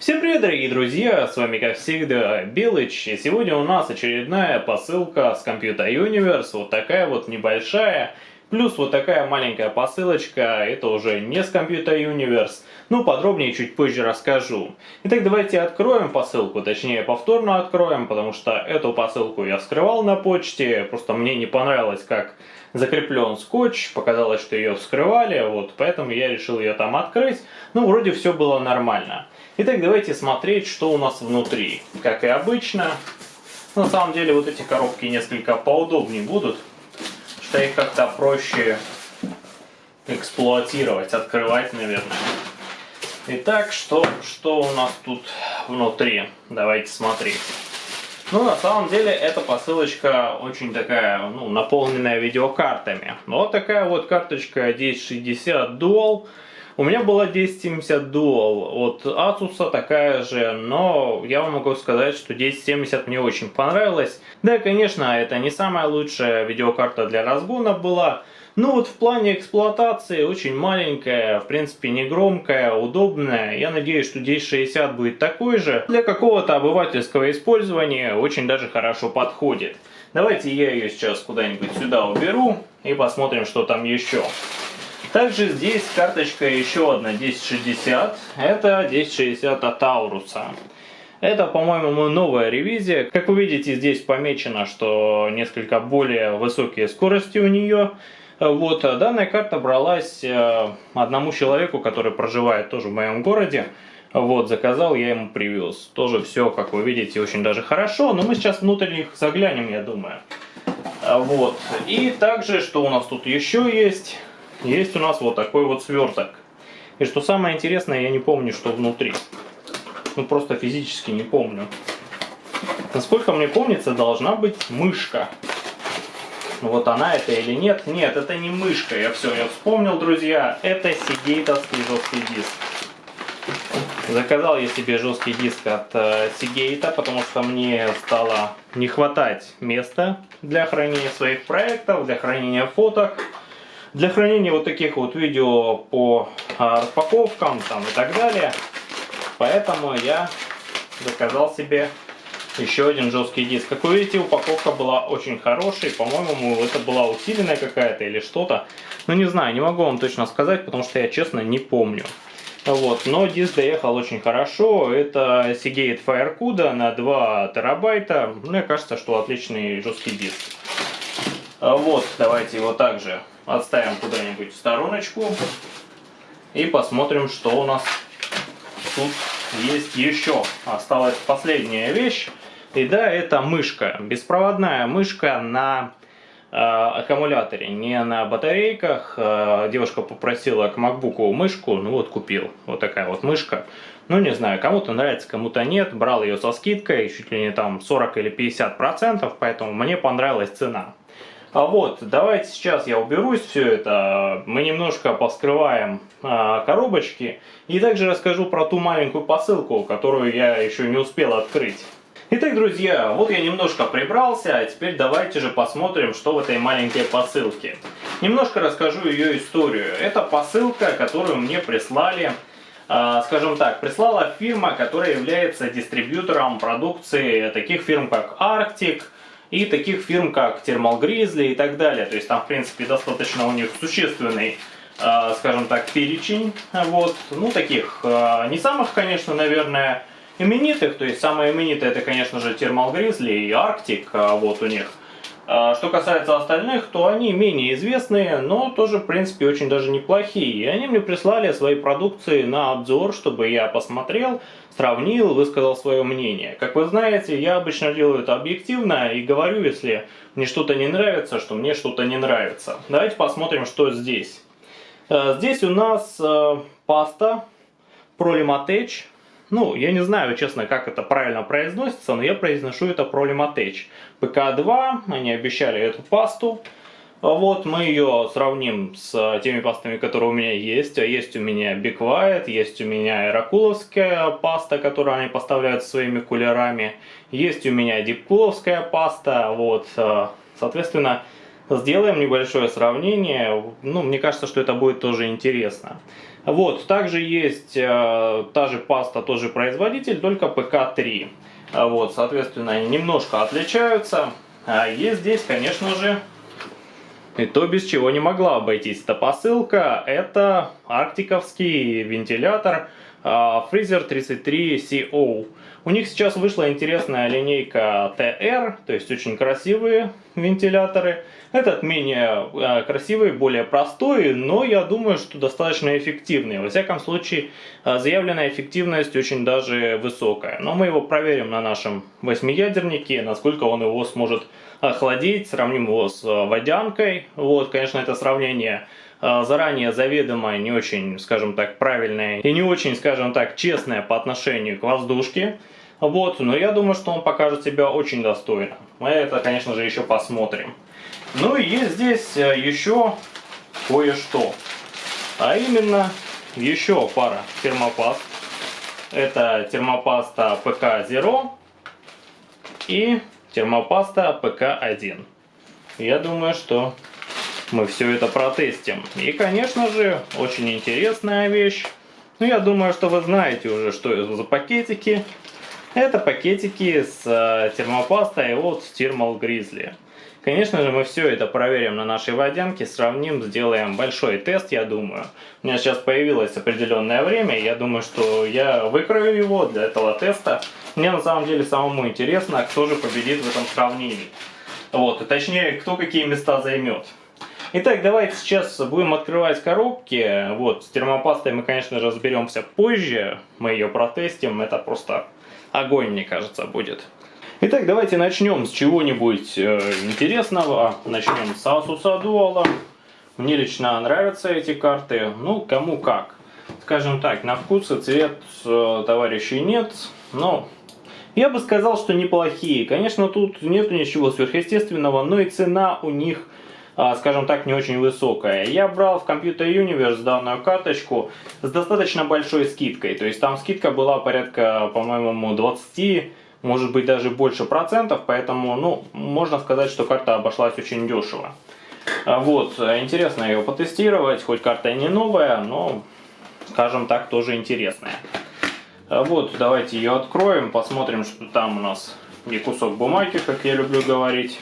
Всем привет, дорогие друзья, с вами как всегда Белыч, и сегодня у нас очередная посылка с Computer Universe, вот такая вот небольшая, плюс вот такая маленькая посылочка, это уже не с Computer Universe, ну подробнее чуть позже расскажу. Итак, давайте откроем посылку, точнее повторно откроем, потому что эту посылку я вскрывал на почте, просто мне не понравилось, как закреплен скотч, показалось, что ее вскрывали, вот, поэтому я решил ее там открыть, ну вроде все было нормально. Итак, давайте смотреть, что у нас внутри. Как и обычно, на самом деле вот эти коробки несколько поудобнее будут, что их как-то проще эксплуатировать, открывать, наверное. Итак, что, что у нас тут внутри? Давайте смотреть. Ну, на самом деле, эта посылочка очень такая, ну, наполненная видеокартами. Вот такая вот карточка 1060 Dual. У меня была 1070 Dual от Asus, такая же, но я вам могу сказать, что 1070 мне очень понравилась. Да, конечно, это не самая лучшая видеокарта для разгона была, ну вот в плане эксплуатации очень маленькая, в принципе не громкая, удобная. Я надеюсь, что 1060 будет такой же. Для какого-то обывательского использования очень даже хорошо подходит. Давайте я ее сейчас куда-нибудь сюда уберу и посмотрим, что там еще. Также здесь карточка еще одна 1060. Это 1060 от Ауруса. Это, по-моему, новая ревизия. Как вы видите, здесь помечено, что несколько более высокие скорости у нее. Вот, данная карта бралась э, одному человеку, который проживает тоже в моем городе. Вот, заказал, я ему привез. Тоже все, как вы видите, очень даже хорошо. Но мы сейчас внутрь них заглянем, я думаю. Вот. И также, что у нас тут еще есть? Есть у нас вот такой вот сверток. И что самое интересное, я не помню, что внутри. Ну, просто физически не помню. Насколько мне помнится, должна быть мышка. Вот она это или нет? Нет, это не мышка. Я все, я вспомнил, друзья. Это сигейтовский жесткий диск. Заказал я себе жесткий диск от э, Seagate, потому что мне стало не хватать места для хранения своих проектов, для хранения фоток. Для хранения вот таких вот видео по а, распаковкам там и так далее. Поэтому я заказал себе еще один жесткий диск. Как вы видите, упаковка была очень хорошей. По-моему, это была усиленная какая-то или что-то. Ну, не знаю, не могу вам точно сказать, потому что я, честно, не помню. Вот, но диск доехал очень хорошо. Это Seagate FireCuda на 2 терабайта. Мне кажется, что отличный жесткий диск. Вот, давайте его также отставим куда-нибудь в стороночку и посмотрим, что у нас тут есть еще. Осталась последняя вещь. И да, это мышка. Беспроводная мышка на э, аккумуляторе, не на батарейках. Э, девушка попросила к MacBook мышку, ну вот купил. Вот такая вот мышка. Ну не знаю, кому-то нравится, кому-то нет. Брал ее со скидкой, чуть ли не там 40 или 50 процентов, поэтому мне понравилась цена. А вот, давайте сейчас я уберусь все это, мы немножко поскрываем а, коробочки и также расскажу про ту маленькую посылку, которую я еще не успел открыть. Итак, друзья, вот я немножко прибрался, а теперь давайте же посмотрим, что в этой маленькой посылке. Немножко расскажу ее историю. Это посылка, которую мне прислали, а, скажем так, прислала фирма, которая является дистрибьютором продукции таких фирм, как Arctic, и таких фирм, как Thermal Grizzly и так далее. То есть там, в принципе, достаточно у них существенный, э, скажем так, перечень. Вот. Ну, таких, э, не самых, конечно, наверное, именитых. То есть самые именитые это, конечно же, Thermal Grizzly и Arctic, э, вот у них. А что касается остальных, то они менее известные, но тоже, в принципе, очень даже неплохие. И они мне прислали свои продукции на обзор, чтобы я посмотрел, сравнил, высказал свое мнение. Как вы знаете, я обычно делаю это объективно и говорю, если мне что-то не нравится, что мне что-то не нравится. Давайте посмотрим, что здесь. Э, здесь у нас э, паста Prolimatech ну, я не знаю, честно, как это правильно произносится, но я произношу это Prolimatech. ПК-2, они обещали эту пасту. Вот, мы ее сравним с теми пастами, которые у меня есть. Есть у меня Big White, есть у меня Иракуловская паста, которую они поставляют своими кулерами. Есть у меня Дипкуловская паста. Вот, соответственно, сделаем небольшое сравнение. Ну, мне кажется, что это будет тоже интересно. Вот, также есть э, та же паста, тот же производитель, только ПК-3. Вот, соответственно, они немножко отличаются. А есть здесь, конечно же, и то, без чего не могла обойтись эта посылка, это арктиковский вентилятор Freezer 33 CO. У них сейчас вышла интересная линейка TR, то есть очень красивые вентиляторы. Этот менее э, красивый, более простой, но я думаю, что достаточно эффективный. Во всяком случае, э, заявленная эффективность очень даже высокая. Но мы его проверим на нашем восьмиядернике, насколько он его сможет охладить, сравним его с э, водянкой. Вот, конечно, это сравнение заранее заведомо не очень, скажем так, правильное и не очень, скажем так, честное по отношению к воздушке. Вот, но я думаю, что он покажет себя очень достойно. Мы это, конечно же, еще посмотрим. Ну и есть здесь э, еще кое-что. А именно, еще пара термопаст. Это термопаста ПК Zero и термопаста ПК-1. Я думаю, что мы все это протестим. И, конечно же, очень интересная вещь. Ну, я думаю, что вы знаете уже, что это за пакетики. Это пакетики с э, термопастой от Thermal Grizzly. Конечно же, мы все это проверим на нашей водянке, сравним, сделаем большой тест, я думаю. У меня сейчас появилось определенное время, я думаю, что я выкрою его для этого теста. Мне на самом деле самому интересно, кто же победит в этом сравнении. Вот, и точнее, кто какие места займет. Итак, давайте сейчас будем открывать коробки. Вот, с термопастой мы, конечно же, разберемся позже. Мы ее протестим, это просто огонь, мне кажется, будет. Итак, давайте начнем с чего-нибудь э, интересного. Начнем с Asus Dual. Мне лично нравятся эти карты. Ну, кому как. Скажем так, на вкус и цвет э, товарищей нет. Но я бы сказал, что неплохие. Конечно, тут нет ничего сверхъестественного, но и цена у них скажем так, не очень высокая. Я брал в Computer Universe данную карточку с достаточно большой скидкой. То есть там скидка была порядка, по-моему, 20, может быть даже больше процентов. Поэтому, ну, можно сказать, что карта обошлась очень дешево. А, вот, интересно ее потестировать, хоть карта и не новая, но, скажем так, тоже интересная. А, вот, давайте ее откроем, посмотрим, что там у нас не кусок бумаги, как я люблю говорить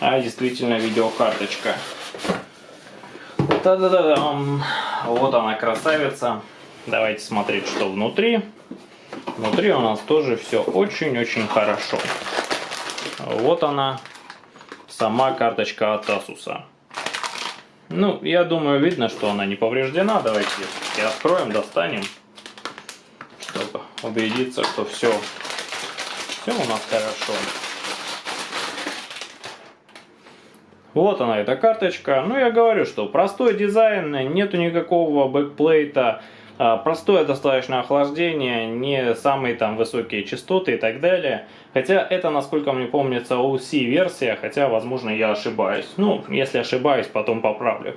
а действительно видеокарточка. Та-да-да-да. Вот она красавица. Давайте смотреть, что внутри. Внутри у нас тоже все очень-очень хорошо. Вот она, сама карточка от Asus. Ну, я думаю, видно, что она не повреждена. Давайте и откроем, достанем, чтобы убедиться, что все, все у нас хорошо. Вот она, эта карточка. Ну, я говорю, что простой дизайн, нету никакого backplate а, а, простое достаточно охлаждение, не самые там высокие частоты и так далее. Хотя это, насколько мне помнится, OC версия, хотя, возможно, я ошибаюсь. Ну, если ошибаюсь, потом поправлю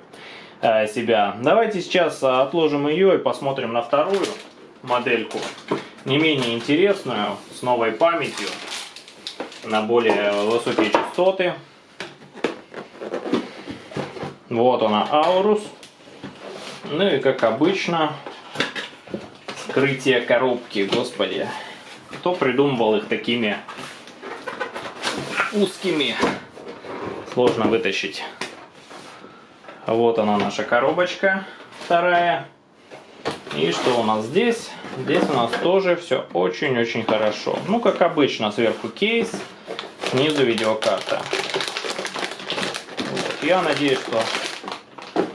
а, себя. Давайте сейчас отложим ее и посмотрим на вторую модельку. Не менее интересную, с новой памятью, на более высокие частоты. Вот она, Аурус. Ну и как обычно, скрытие коробки, господи. Кто придумывал их такими узкими? Сложно вытащить. Вот она наша коробочка вторая. И что у нас здесь? Здесь у нас тоже все очень-очень хорошо. Ну, как обычно, сверху кейс, снизу видеокарта. Я надеюсь, что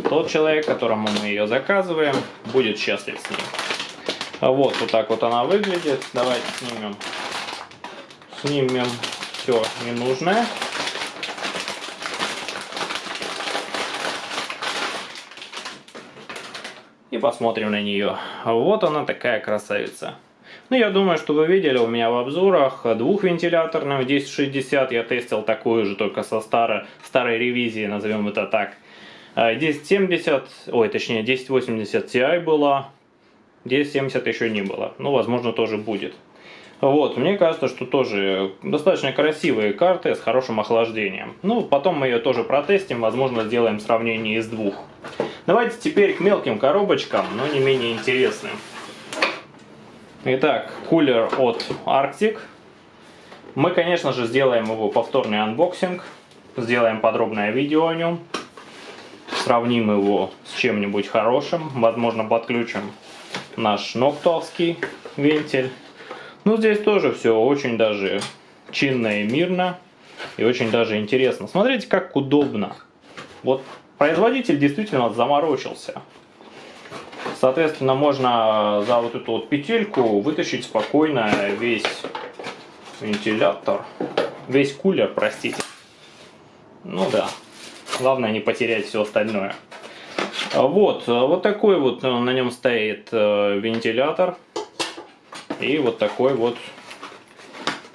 тот человек, которому мы ее заказываем, будет счастлив с ней. А вот, вот так вот она выглядит. Давайте снимем, снимем все ненужное. И посмотрим на нее. Вот она такая красавица. Ну, я думаю, что вы видели у меня в обзорах двухвентиляторную 1060. Я тестил такую же, только со старой, старой ревизии, назовем это так. 1070, а, ой, точнее 1080 Ti была, 1070 еще не было. Ну, возможно, тоже будет. Вот, мне кажется, что тоже достаточно красивые карты с хорошим охлаждением. Ну, потом мы ее тоже протестим, возможно, сделаем сравнение из двух. Давайте теперь к мелким коробочкам, но не менее интересным. Итак, кулер от Arctic. Мы, конечно же, сделаем его повторный unboxing. Сделаем подробное видео о нем. Сравним его с чем-нибудь хорошим. Возможно, подключим наш ноктовский вентиль. Ну, здесь тоже все очень даже чинно и мирно. И очень даже интересно. Смотрите, как удобно. Вот производитель действительно заморочился. Соответственно, можно за вот эту вот петельку вытащить спокойно весь вентилятор, весь кулер, простите. Ну да, главное не потерять все остальное. Вот, вот такой вот на нем стоит э, вентилятор и вот такой вот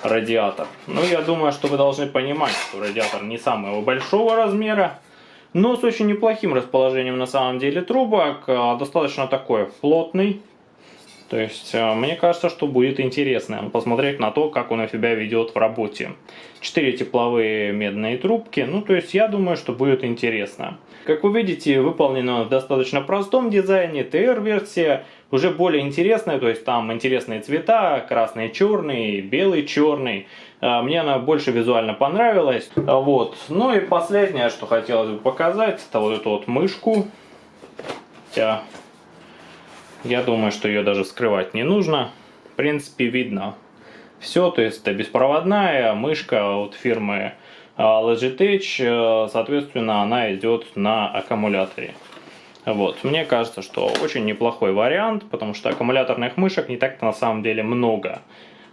радиатор. Ну, я думаю, что вы должны понимать, что радиатор не самого большого размера, но с очень неплохим расположением на самом деле трубок, а, достаточно такой плотный. То есть, а, мне кажется, что будет интересно посмотреть на то, как он себя ведет в работе. Четыре тепловые медные трубки, ну то есть, я думаю, что будет интересно. Как вы видите, выполнено в достаточно простом дизайне, TR-версия, уже более интересная, то есть там интересные цвета, красный, черный, белый, черный. А, мне она больше визуально понравилась. А, вот. Ну и последнее, что хотелось бы показать, это вот эту вот мышку. Хотя, я думаю, что ее даже скрывать не нужно. В принципе, видно все, то есть это беспроводная мышка от фирмы а, Logitech, соответственно, она идет на аккумуляторе. Вот. Мне кажется, что очень неплохой вариант, потому что аккумуляторных мышек не так-то на самом деле много.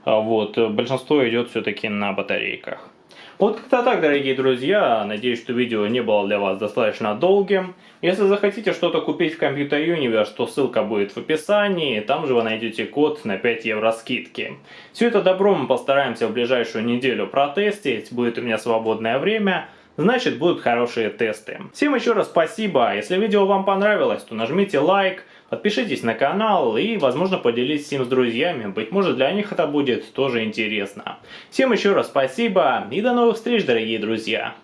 А вот. Большинство идет все-таки на батарейках. Вот как-то так, дорогие друзья. Надеюсь, что видео не было для вас достаточно долгим. Если захотите что-то купить в Computer Universe, то ссылка будет в описании. Там же вы найдете код на 5 евро скидки. Все это добро мы постараемся в ближайшую неделю протестить. Будет у меня свободное время значит будут хорошие тесты. Всем еще раз спасибо. Если видео вам понравилось, то нажмите лайк, подпишитесь на канал и, возможно, поделитесь им с друзьями. Быть может, для них это будет тоже интересно. Всем еще раз спасибо и до новых встреч, дорогие друзья.